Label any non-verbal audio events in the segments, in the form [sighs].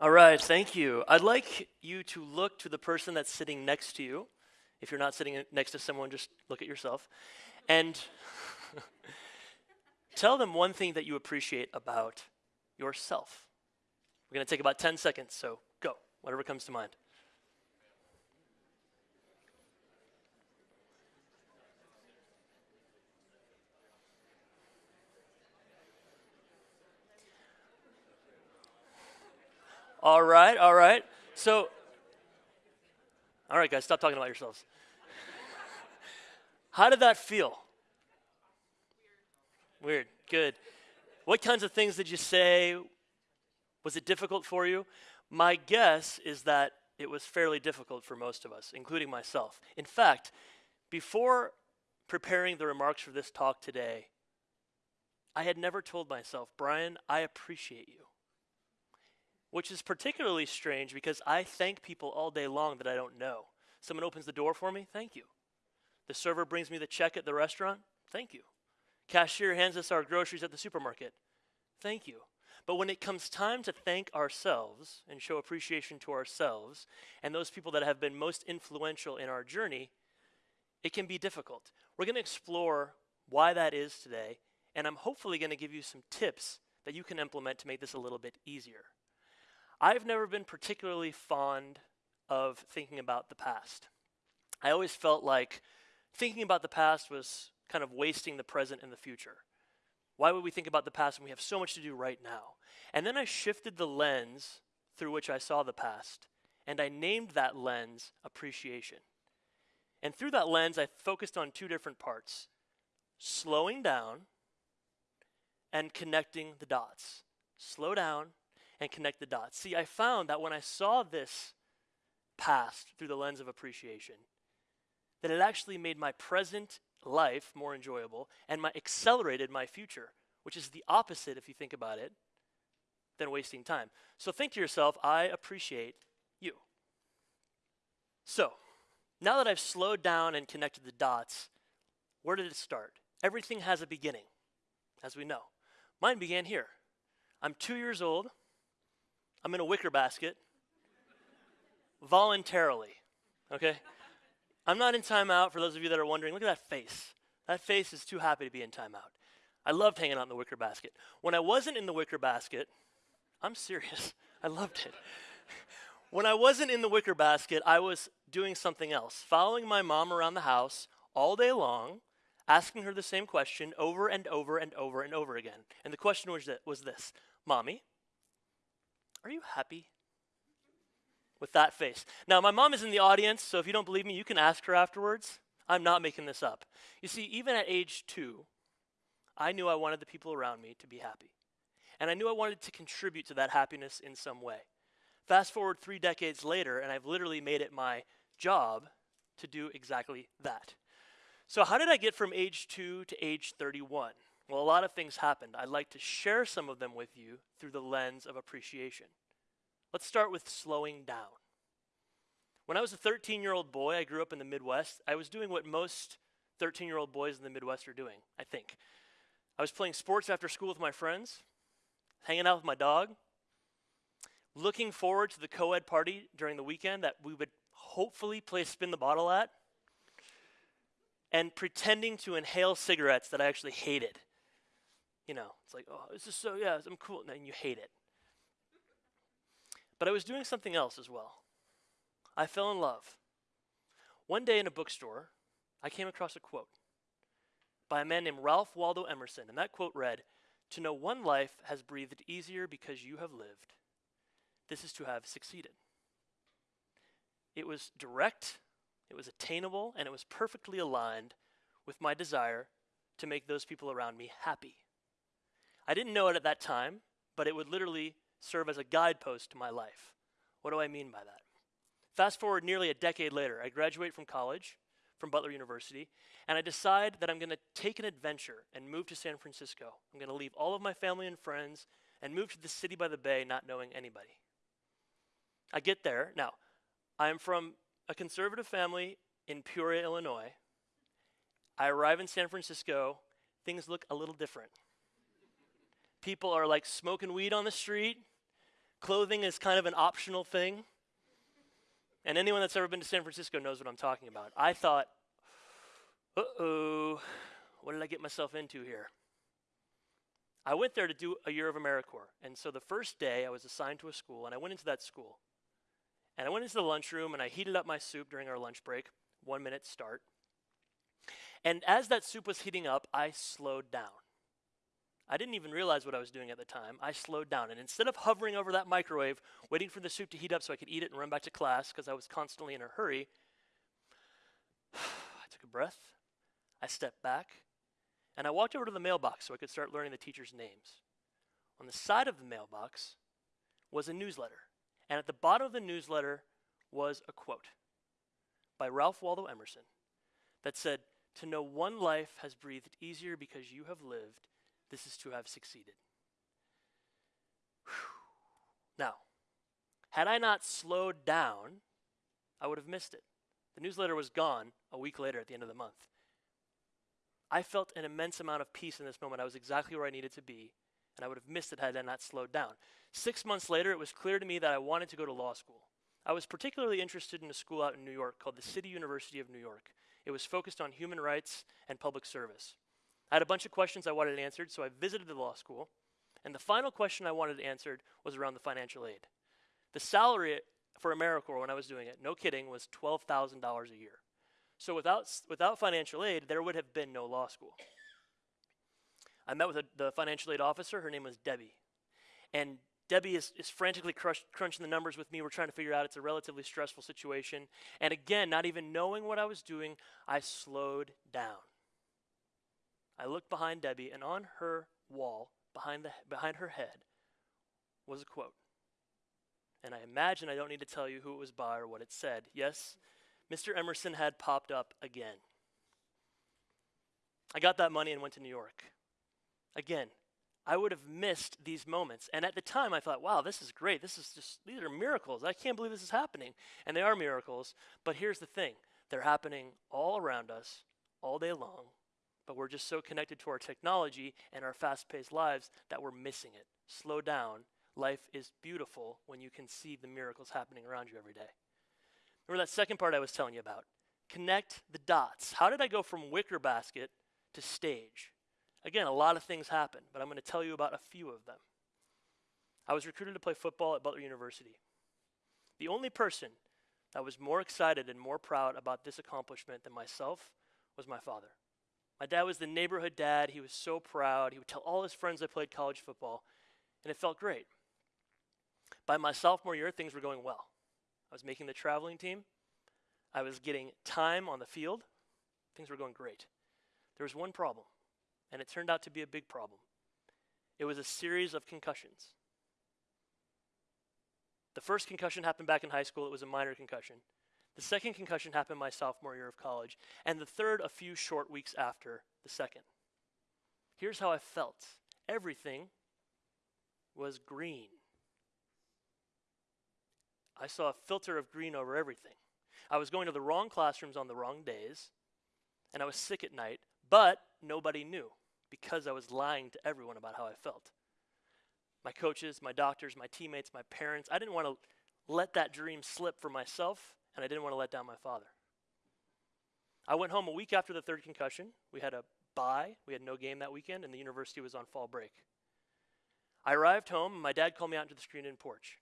All right, thank you. I'd like you to look to the person that's sitting next to you. If you're not sitting next to someone, just look at yourself. And [laughs] tell them one thing that you appreciate about yourself. We're going to take about 10 seconds, so go, whatever comes to mind. All right, all right. So, all right, guys, stop talking about yourselves. [laughs] How did that feel? Weird. Good. What kinds of things did you say? Was it difficult for you? My guess is that it was fairly difficult for most of us, including myself. In fact, before preparing the remarks for this talk today, I had never told myself, Brian, I appreciate you. Which is particularly strange because I thank people all day long that I don't know. Someone opens the door for me, thank you. The server brings me the check at the restaurant, thank you. Cashier hands us our groceries at the supermarket, thank you. But when it comes time to thank ourselves and show appreciation to ourselves and those people that have been most influential in our journey, it can be difficult. We're going to explore why that is today, and I'm hopefully going to give you some tips that you can implement to make this a little bit easier. I've never been particularly fond of thinking about the past. I always felt like thinking about the past was kind of wasting the present and the future. Why would we think about the past when we have so much to do right now? And then I shifted the lens through which I saw the past, and I named that lens appreciation. And through that lens, I focused on two different parts slowing down and connecting the dots. Slow down and connect the dots. See, I found that when I saw this past through the lens of appreciation, that it actually made my present life more enjoyable and my accelerated my future, which is the opposite if you think about it than wasting time. So think to yourself, I appreciate you. So, now that I've slowed down and connected the dots, where did it start? Everything has a beginning, as we know. Mine began here. I'm two years old. I'm in a wicker basket voluntarily, okay? I'm not in timeout for those of you that are wondering. Look at that face. That face is too happy to be in timeout. I loved hanging out in the wicker basket. When I wasn't in the wicker basket, I'm serious. [laughs] I loved it. when I wasn't in the wicker basket, I was doing something else, following my mom around the house all day long, asking her the same question over and over and over and over again. And the question was, that, was this Mommy, are you happy? With that face. Now, my mom is in the audience, so if you don't believe me, you can ask her afterwards. I'm not making this up. You see, even at age two, I knew I wanted the people around me to be happy. And I knew I wanted to contribute to that happiness in some way. Fast forward three decades later, and I've literally made it my job to do exactly that. So, how did I get from age two to age 31? Well, a lot of things happened. I'd like to share some of them with you through the lens of appreciation. Let's start with slowing down. When I was a 13 year old boy, I grew up in the Midwest. I was doing what most 13 year old boys in the Midwest are doing, I think. I was playing sports after school with my friends, hanging out with my dog, looking forward to the co ed party during the weekend that we would hopefully play spin the bottle at, and pretending to inhale cigarettes that I actually hated. You know, it's like, oh, this is so, yeah, I'm cool. And you hate it. But I was doing something else as well. I fell in love. One day in a bookstore, I came across a quote by a man named Ralph Waldo Emerson, and that quote read, To know one life has breathed easier because you have lived. This is to have succeeded. It was direct, it was attainable, and it was perfectly aligned with my desire to make those people around me happy. I didn't know it at that time, but it would literally serve as a guidepost to my life. What do I mean by that? Fast forward nearly a decade later, I graduate from college, from Butler University, and I decide that I'm going to take an adventure and move to San Francisco. I'm going to leave all of my family and friends and move to the city by the bay not knowing anybody. I get there. Now, I am from a conservative family in Peoria, Illinois. I arrive in San Francisco. Things look a little different. People are like smoking weed on the street. Clothing is kind of an optional thing. And anyone that's ever been to San Francisco knows what I'm talking about. I thought, uh oh, what did I get myself into here? I went there to do a year of AmeriCorps. And so the first day I was assigned to a school, and I went into that school. And I went into the lunchroom and I heated up my soup during our lunch break, one minute start. And as that soup was heating up, I slowed down. I didn't even realize what I was doing at the time. I slowed down. And instead of hovering over that microwave, waiting for the soup to heat up so I could eat it and run back to class because I was constantly in a hurry, [sighs] I took a breath. I stepped back. And I walked over to the mailbox so I could start learning the teachers' names. On the side of the mailbox was a newsletter. And at the bottom of the newsletter was a quote by Ralph Waldo Emerson that said, To know one life has breathed easier because you have lived this is to have succeeded. Whew. Now, had I not slowed down, I would have missed it. The newsletter was gone a week later at the end of the month. I felt an immense amount of peace in this moment. I was exactly where I needed to be, and I would have missed it had I not slowed down. Six months later, it was clear to me that I wanted to go to law school. I was particularly interested in a school out in New York called the City University of New York. It was focused on human rights and public service. I had a bunch of questions I wanted answered, so I visited the law school. And the final question I wanted answered was around the financial aid. The salary for AmeriCorps when I was doing it, no kidding, was $12,000 a year. So without, without financial aid, there would have been no law school. I met with a, the financial aid officer. Her name was Debbie. And Debbie is, is frantically crush, crunching the numbers with me. We're trying to figure out it's a relatively stressful situation. And again, not even knowing what I was doing, I slowed down. I looked behind Debbie, and on her wall, behind, the, behind her head, was a quote. And I imagine I don't need to tell you who it was by or what it said. Yes, Mr. Emerson had popped up again. I got that money and went to New York. Again, I would have missed these moments. And at the time, I thought, wow, this is great. This is just, these are miracles. I can't believe this is happening. And they are miracles. But here's the thing they're happening all around us, all day long, but we're just so connected to our technology and our fast paced lives that we're missing it. Slow down. Life is beautiful when you can see the miracles happening around you every day. Remember that second part I was telling you about? Connect the dots. How did I go from wicker basket to stage? Again, a lot of things happen, but I'm going to tell you about a few of them. I was recruited to play football at Butler University. The only person that was more excited and more proud about this accomplishment than myself was my father. My dad was the neighborhood dad. He was so proud. He would tell all his friends I played college football, and it felt great. By my sophomore year, things were going well. I was making the traveling team. I was getting time on the field. Things were going great. There was one problem, and it turned out to be a big problem. It was a series of concussions. The first concussion happened back in high school. It was a minor concussion. The second concussion happened my sophomore year of college, and the third a few short weeks after the second. Here's how I felt everything was green. I saw a filter of green over everything. I was going to the wrong classrooms on the wrong days, and I was sick at night, but nobody knew because I was lying to everyone about how I felt. My coaches, my doctors, my teammates, my parents, I didn't want to let that dream slip for myself and I didn't want to let down my father. I went home a week after the third concussion. We had a bye, we had no game that weekend, and the university was on fall break. I arrived home, and my dad called me out into the screened in porch.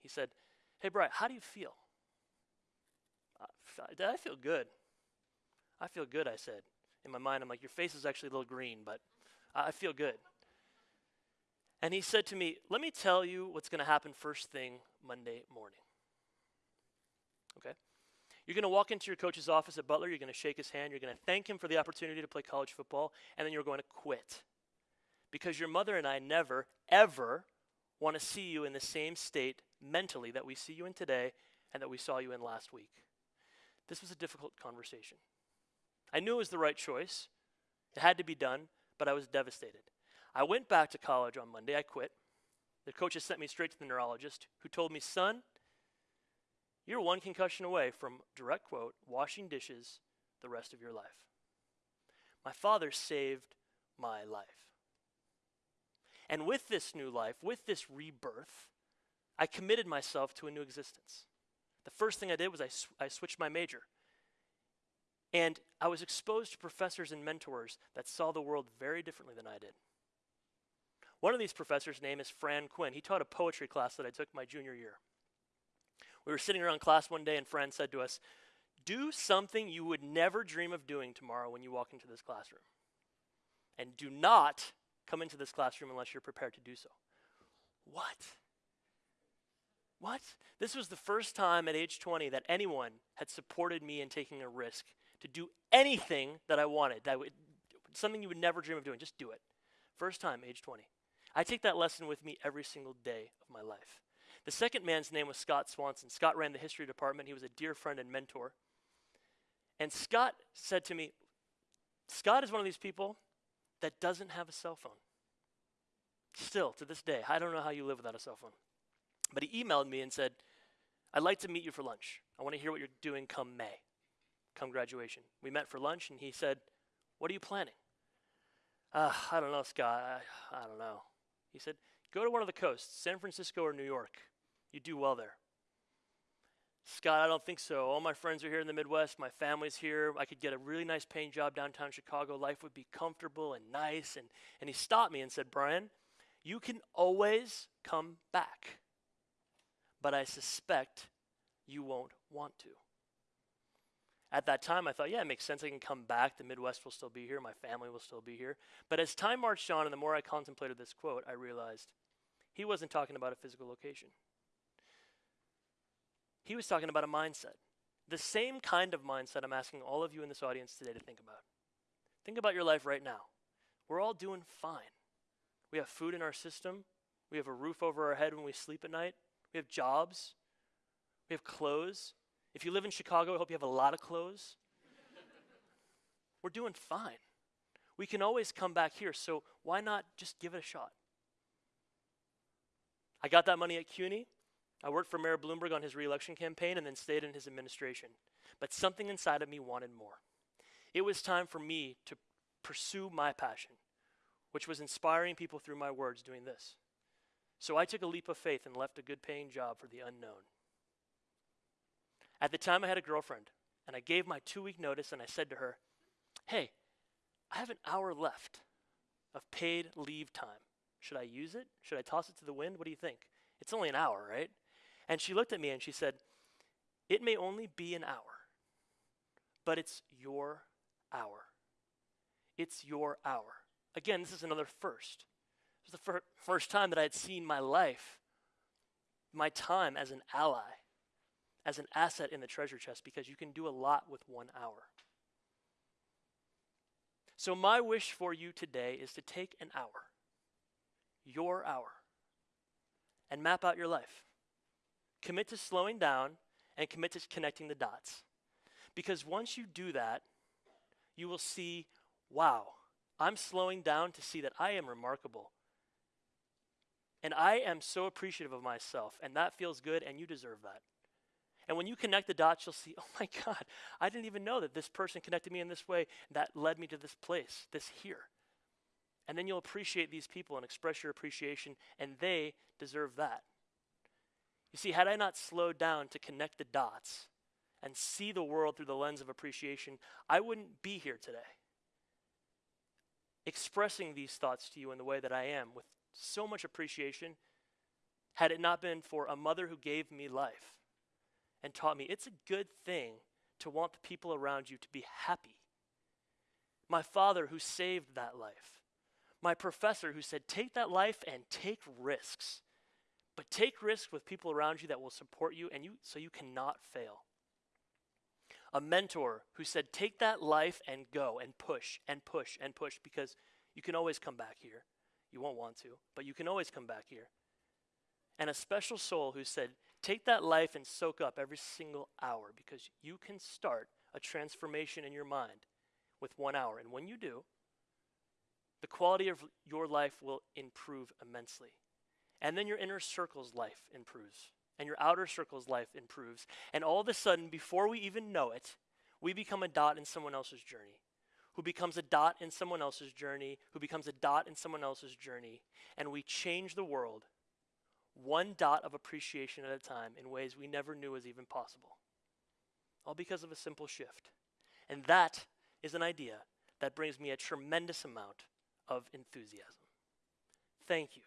He said, Hey, Brian, how do you feel? Dad, I feel good. I feel good, I said. In my mind, I'm like, Your face is actually a little green, but I feel good. And he said to me, Let me tell you what's going to happen first thing Monday morning. Okay? You're going to walk into your coach's office at Butler, you're going to shake his hand, you're going to thank him for the opportunity to play college football, and then you're going to quit. Because your mother and I never, ever want to see you in the same state mentally that we see you in today and that we saw you in last week. This was a difficult conversation. I knew it was the right choice. It had to be done, but I was devastated. I went back to college on Monday. I quit. The coaches sent me straight to the neurologist, who told me, son, you're one concussion away from, direct quote, washing dishes the rest of your life. My father saved my life. And with this new life, with this rebirth, I committed myself to a new existence. The first thing I did was I, sw- I switched my major. And I was exposed to professors and mentors that saw the world very differently than I did. One of these professors' name is Fran Quinn. He taught a poetry class that I took my junior year. We were sitting around class one day, and Fran said to us, Do something you would never dream of doing tomorrow when you walk into this classroom. And do not come into this classroom unless you're prepared to do so. What? What? This was the first time at age 20 that anyone had supported me in taking a risk to do anything that I wanted, that would, something you would never dream of doing. Just do it. First time, age 20. I take that lesson with me every single day of my life. The second man's name was Scott Swanson. Scott ran the history department. He was a dear friend and mentor. And Scott said to me, Scott is one of these people that doesn't have a cell phone. Still, to this day, I don't know how you live without a cell phone. But he emailed me and said, I'd like to meet you for lunch. I want to hear what you're doing come May, come graduation. We met for lunch, and he said, What are you planning? Uh, I don't know, Scott. I, I don't know. He said, Go to one of the coasts, San Francisco or New York. You do well there. Scott, I don't think so. All my friends are here in the Midwest. My family's here. I could get a really nice paying job downtown Chicago. Life would be comfortable and nice. And, and he stopped me and said, Brian, you can always come back but I suspect you won't want to. At that time, I thought, yeah, it makes sense. I can come back. The Midwest will still be here. My family will still be here. But as time marched on, and the more I contemplated this quote, I realized he wasn't talking about a physical location. He was talking about a mindset. The same kind of mindset I'm asking all of you in this audience today to think about. Think about your life right now. We're all doing fine. We have food in our system. We have a roof over our head when we sleep at night. We have jobs. We have clothes. If you live in Chicago, I hope you have a lot of clothes. We're doing fine. We can always come back here, so why not just give it a shot? I got that money at CUNY. I worked for Mayor Bloomberg on his reelection campaign and then stayed in his administration. But something inside of me wanted more. It was time for me to pursue my passion, which was inspiring people through my words doing this. So I took a leap of faith and left a good paying job for the unknown. At the time, I had a girlfriend, and I gave my two week notice and I said to her, Hey, I have an hour left of paid leave time. Should I use it? Should I toss it to the wind? What do you think? It's only an hour, right? And she looked at me and she said, It may only be an hour, but it's your hour. It's your hour. Again, this is another first. It was the fir- first time that I had seen my life, my time as an ally, as an asset in the treasure chest, because you can do a lot with one hour. So, my wish for you today is to take an hour, your hour, and map out your life. Commit to slowing down and commit to connecting the dots. Because once you do that, you will see wow, I'm slowing down to see that I am remarkable and I am so appreciative of myself, and that feels good, and you deserve that. And when you connect the dots, you'll see, [laughs] oh my God, I didn't even know that this person connected me in this way that led me to this place, this here. And then you'll appreciate these people and express your appreciation, and they deserve that. You see, had I not slowed down to connect the dots and see the world through the lens of appreciation, I wouldn't be here today. Expressing these thoughts to you in the way that I am with so much appreciation had it not been for a mother who gave me life and taught me it's a good thing to want the people around you to be happy. My father who saved that life. My professor who said, take that life and take risks. But take risks with people around you that will support you and you so you cannot fail. A mentor who said, take that life and go and push and push and push because you can always come back here. You won't want to, but you can always come back here. And a special soul who said, Take that life and soak up every single hour because you can start a transformation in your mind with one hour. And when you do, the quality of your life will improve immensely. And then your inner circle's life improves, and your outer circle's life improves. And all of a sudden, before we even know it, we become a dot in someone else's journey who becomes a dot in someone else's journey, who becomes a dot in someone else's journey, and we change the world one dot of appreciation at a time in ways we never knew was even possible. All because of a simple shift. And that is an idea that brings me a tremendous amount of enthusiasm. Thank you.